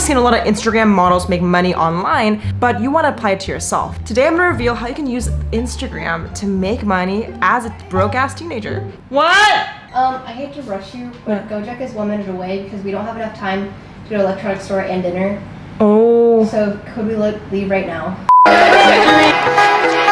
probably seen a lot of Instagram models make money online, but you want to apply it to yourself. Today I'm going to reveal how you can use Instagram to make money as a broke ass teenager. What? Um, I hate to rush you, but Gojek is one minute away because we don't have enough time to go to electronics store and dinner. Oh. So could we leave right now?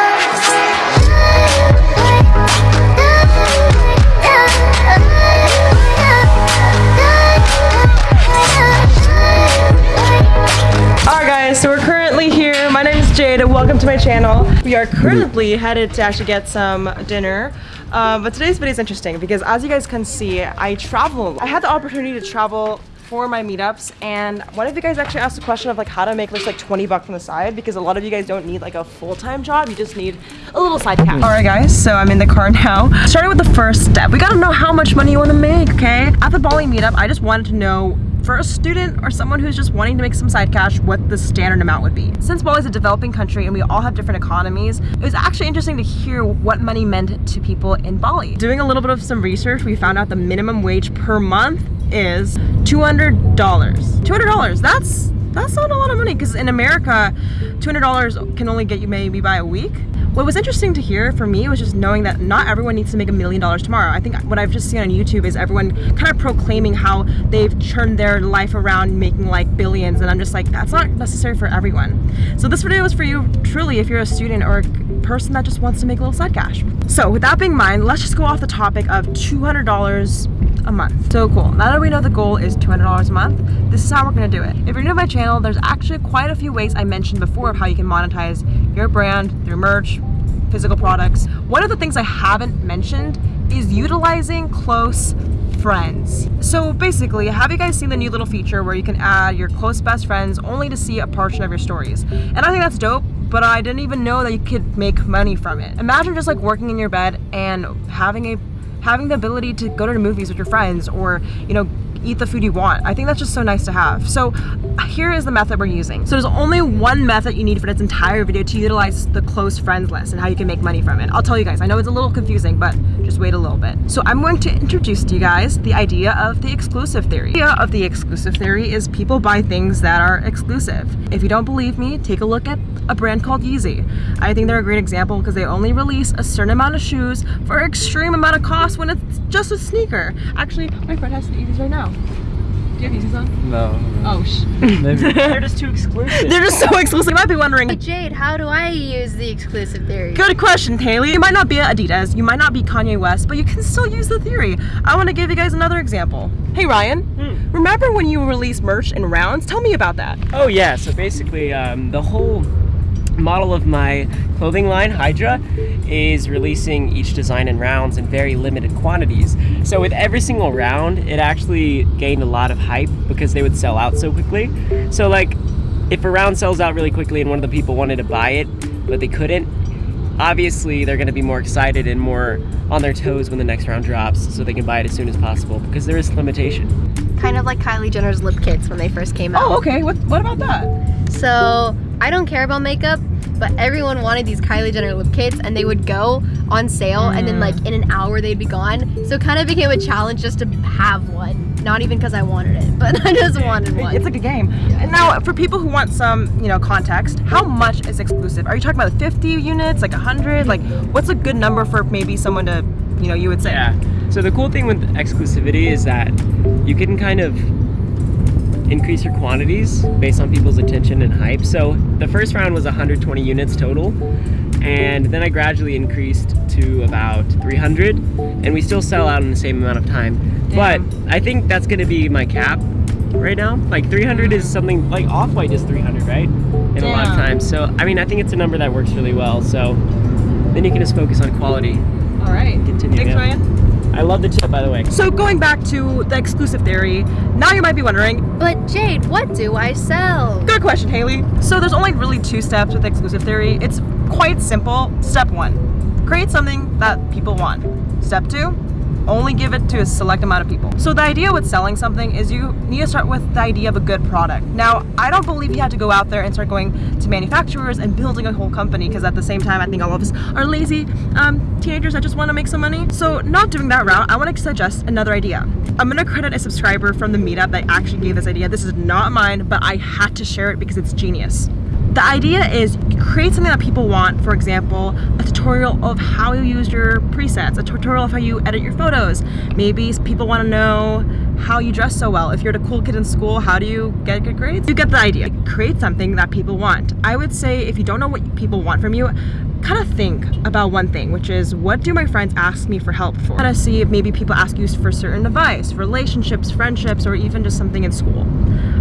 welcome to my channel. We are currently headed to actually get some dinner. Uh, but today's video is interesting because as you guys can see, I travel. I had the opportunity to travel for my meetups and one of you guys actually asked a question of like how to make this like 20 bucks on the side because a lot of you guys don't need like a full-time job you just need a little side cash all right guys so i'm in the car now starting with the first step we gotta know how much money you want to make okay at the bali meetup i just wanted to know for a student or someone who's just wanting to make some side cash what the standard amount would be. Since Bali is a developing country and we all have different economies, it was actually interesting to hear what money meant to people in Bali. Doing a little bit of some research, we found out the minimum wage per month is $200. $200, that's that's not a lot of money because in America, $200 can only get you maybe by a week. What was interesting to hear for me was just knowing that not everyone needs to make a million dollars tomorrow. I think what I've just seen on YouTube is everyone kind of proclaiming how they've turned their life around making like billions and I'm just like, that's not necessary for everyone. So this video is for you truly if you're a student or a person that just wants to make a little side cash. So with that being in mind, let's just go off the topic of $200 a month. So cool. Now that we know the goal is $200 a month, this is how we're gonna do it. If you're new to my channel, there's actually quite a few ways I mentioned before of how you can monetize your brand, your merch, physical products. One of the things I haven't mentioned is utilizing close friends. So basically, have you guys seen the new little feature where you can add your close best friends only to see a portion of your stories? And I think that's dope, but I didn't even know that you could make money from it. Imagine just like working in your bed and having a having the ability to go to the movies with your friends or, you know, eat the food you want. I think that's just so nice to have. So here is the method we're using. So there's only one method you need for this entire video to utilize the close friends list and how you can make money from it. I'll tell you guys, I know it's a little confusing, but just wait a little bit. So I'm going to introduce to you guys the idea of the exclusive theory. The idea of the exclusive theory is people buy things that are exclusive. If you don't believe me, take a look at a brand called Yeezy. I think they're a great example because they only release a certain amount of shoes for an extreme amount of cost when it's just a sneaker. Actually, my friend has Yeezys right now. Do you have Yeezys on? No. Oh, sh Maybe. They're just too exclusive. They're just so exclusive. You might be wondering, Hey Jade, how do I use the exclusive theory? Good question, Haley. You might not be Adidas, you might not be Kanye West, but you can still use the theory. I want to give you guys another example. Hey Ryan, Hmm. remember when you released merch in rounds? Tell me about that. Oh yeah, so basically um, the whole model of my clothing line, Hydra, is releasing each design in rounds in very limited quantities. So with every single round, it actually gained a lot of hype because they would sell out so quickly. So like, if a round sells out really quickly and one of the people wanted to buy it, but they couldn't, obviously they're going to be more excited and more on their toes when the next round drops so they can buy it as soon as possible because there is limitation. Kind of like Kylie Jenner's lip kits when they first came oh, out. Oh, okay. What, what about that? So I don't care about makeup, but everyone wanted these Kylie Jenner lip kits and they would go on sale and then like in an hour they'd be gone. So it kind of became a challenge just to have one. Not even because I wanted it, but I just wanted one. It's like a game. And now, for people who want some, you know, context, how much is exclusive? Are you talking about 50 units, like 100? Like, what's a good number for maybe someone to, you know, you would say? Yeah. So the cool thing with exclusivity is that you can kind of increase your quantities based on people's attention and hype. So the first round was 120 units total, and then I gradually increased to about 300, and we still sell out in the same amount of time. But I think that's gonna be my cap right now. Like 300 is something like Off-White is 300, right? In a lot of times. So I mean, I think it's a number that works really well. So then you can just focus on quality. All right. Continue, Thanks, yeah. Ryan. I love the tip, by the way. So going back to the exclusive theory, now you might be wondering, But Jade, what do I sell? good question, Haley. So there's only really two steps with exclusive theory. It's quite simple. Step one, create something that people want. Step two, only give it to a select amount of people. So the idea with selling something is you need to start with the idea of a good product. Now, I don't believe you have to go out there and start going to manufacturers and building a whole company because at the same time, I think all of us are lazy um, teenagers that just want to make some money. So not doing that route, I want to suggest another idea. I'm going to credit a subscriber from the meetup that actually gave this idea. This is not mine, but I had to share it because it's genius. The idea is create something that people want, for example, a tutorial of how you use your presets, a tutorial of how you edit your photos. Maybe people want to know how you dress so well. If you're the cool kid in school, how do you get good grades? You get the idea. Create something that people want. I would say if you don't know what people want from you, kind of think about one thing, which is what do my friends ask me for help for? Kind of see if maybe people ask you for certain advice, relationships, friendships, or even just something in school.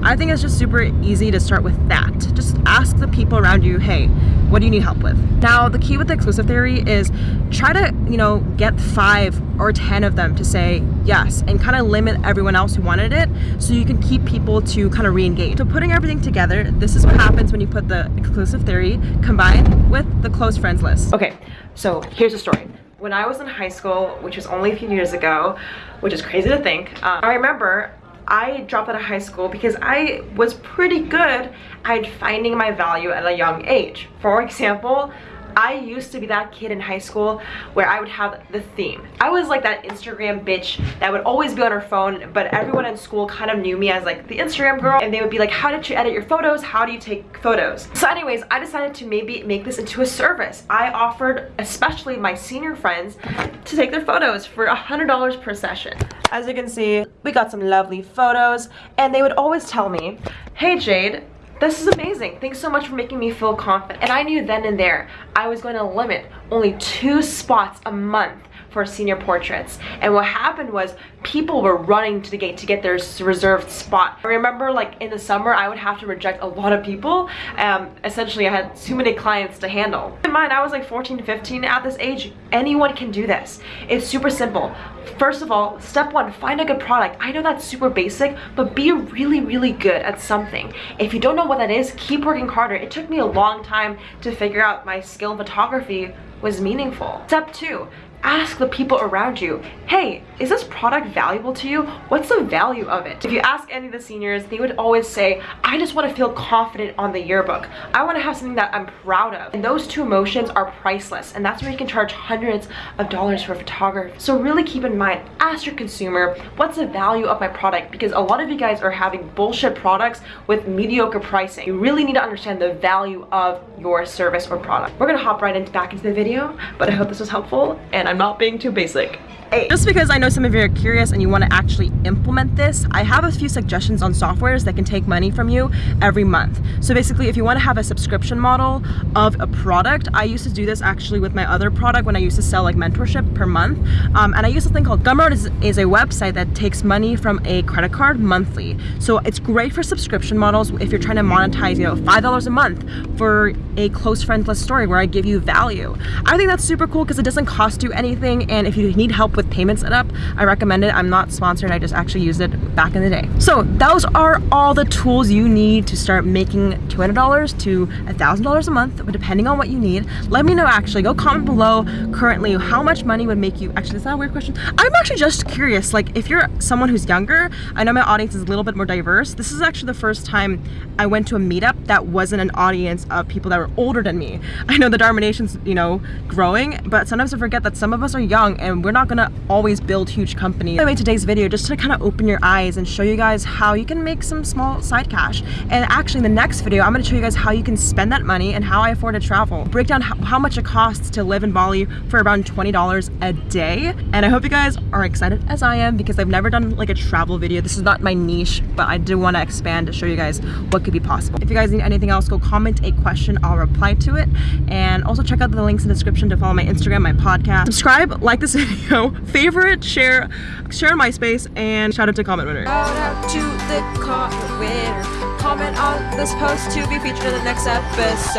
I think it's just super easy to start with that. Just ask the people around you, hey, what do you need help with? Now, the key with the exclusive theory is try to, you know, get five or 10 of them to say yes and kind of limit everyone else who wanted it so you can keep people to kind of re-engage. So putting everything together, this is what happens when you put the exclusive theory combined with the close friends list. Okay, so here's the story when I was in high school, which was only a few years ago, which is crazy to think, um, I remember I dropped out of high school because I was pretty good at finding my value at a young age. For example, I used to be that kid in high school where I would have the theme. I was like that Instagram bitch that would always be on her phone, but everyone in school kind of knew me as like the Instagram girl, and they would be like, how did you edit your photos? How do you take photos? So anyways, I decided to maybe make this into a service. I offered, especially my senior friends, to take their photos for a $100 per session. As you can see, we got some lovely photos, and they would always tell me, hey Jade, this is amazing. Thanks so much for making me feel confident. And I knew then and there I was going to limit only two spots a month for senior portraits. And what happened was people were running to the gate to get their reserved spot. I remember like in the summer, I would have to reject a lot of people. Um, essentially, I had too many clients to handle. In mind, I was like 14, 15 at this age. Anyone can do this. It's super simple. First of all, step one, find a good product. I know that's super basic, but be really, really good at something. If you don't know what that is, keep working harder. It took me a long time to figure out my skill in photography was meaningful. Step two, ask the people around you, hey, is this product valuable to you? What's the value of it? If you ask any of the seniors, they would always say, I just want to feel confident on the yearbook. I want to have something that I'm proud of. And those two emotions are priceless. And that's where you can charge hundreds of dollars for photography. So really keep in mind, ask your consumer, what's the value of my product? Because a lot of you guys are having bullshit products with mediocre pricing. You really need to understand the value of your service or product. We're gonna hop right into back into the video, but I hope this was helpful and I'm not being too basic. Just because I know some of you are curious and you want to actually implement this, I have a few suggestions on softwares that can take money from you every month. So basically, if you want to have a subscription model of a product, I used to do this actually with my other product when I used to sell like mentorship per month. Um, and I use a thing called Gumroad is, is a website that takes money from a credit card monthly. So it's great for subscription models if you're trying to monetize, you know, $5 a month for a close friend list story where I give you value. I think that's super cool because it doesn't cost you anything. And if you need help with payment setup, I recommend it. I'm not sponsored, I just actually used it back in the day. So those are all the tools you need to start making $200 to $1,000 a month, depending on what you need. Let me know actually, go comment below currently how much money would make you, actually is that a weird question? I'm actually just curious, like if you're someone who's younger, I know my audience is a little bit more diverse. This is actually the first time I went to a meetup that wasn't an audience of people that were older than me. I know the Dharma Nation's, you know, growing, but sometimes I forget that some of us are young and we're not gonna always build huge companies. I made today's video just to kind of open your eyes and show you guys how you can make some small side cash. And actually in the next video, I'm gonna show you guys how you can spend that money and how I afford to travel. Break down how, much it costs to live in Bali for around $20 a day. And I hope you guys are excited as I am because I've never done like a travel video. This is not my niche, but I do want to expand to show you guys what could be possible. If you guys need anything else, go comment a question. I'll reply to it. And also check out the links in the description to follow my Instagram, my podcast. Subscribe, like this video, favorite, share, share on MySpace, and shout out to comment winner. Shout out to the comment winner. Comment on this post to be featured in the next episode.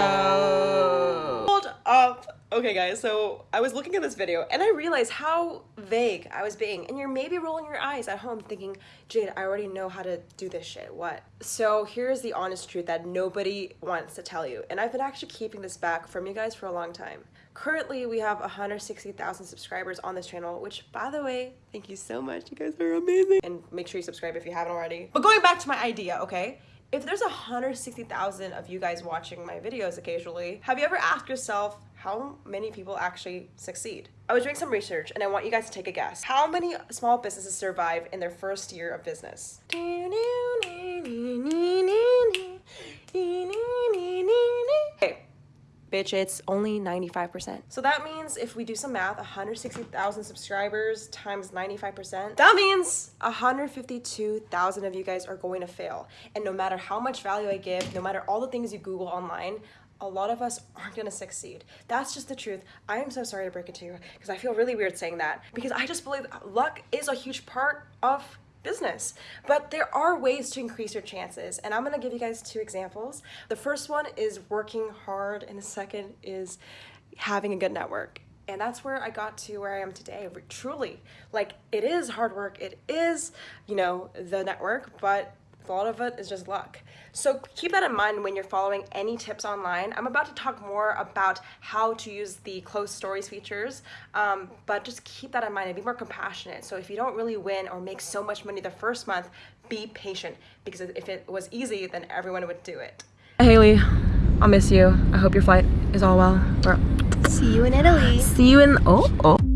Hold up. Okay, guys, so I was looking at this video and I realized how vague I was being. And you're maybe rolling your eyes at home thinking, Jade, I already know how to do this shit. What? So here's the honest truth that nobody wants to tell you. And I've been actually keeping this back from you guys for a long time. Currently, we have 160,000 subscribers on this channel, which, by the way, thank you so much. You guys are amazing. And make sure you subscribe if you haven't already. But going back to my idea, okay? If there's 160,000 of you guys watching my videos occasionally, have you ever asked yourself how many people actually succeed? I was doing some research and I want you guys to take a guess. How many small businesses survive in their first year of business? Bitch, it's only 95%. So that means if we do some math, 160,000 subscribers times 95%, that means 152,000 of you guys are going to fail. And no matter how much value I give, no matter all the things you Google online, a lot of us aren't gonna succeed. That's just the truth. I am so sorry to break it to you because I feel really weird saying that because I just believe luck is a huge part of business. But there are ways to increase your chances, and I'm gonna give you guys two examples. The first one is working hard, and the second is having a good network. And that's where I got to where I am today. Truly, like it is hard work, it is, you know, the network, but a lot of it is just luck. So keep that in mind when you're following any tips online. I'm about to talk more about how to use the closed stories features, um, but just keep that in mind and be more compassionate. So if you don't really win or make so much money the first month, be patient because if it was easy, then everyone would do it. Haley, I'll miss you. I hope your flight is all well. See you in Italy. See you in, oh, oh.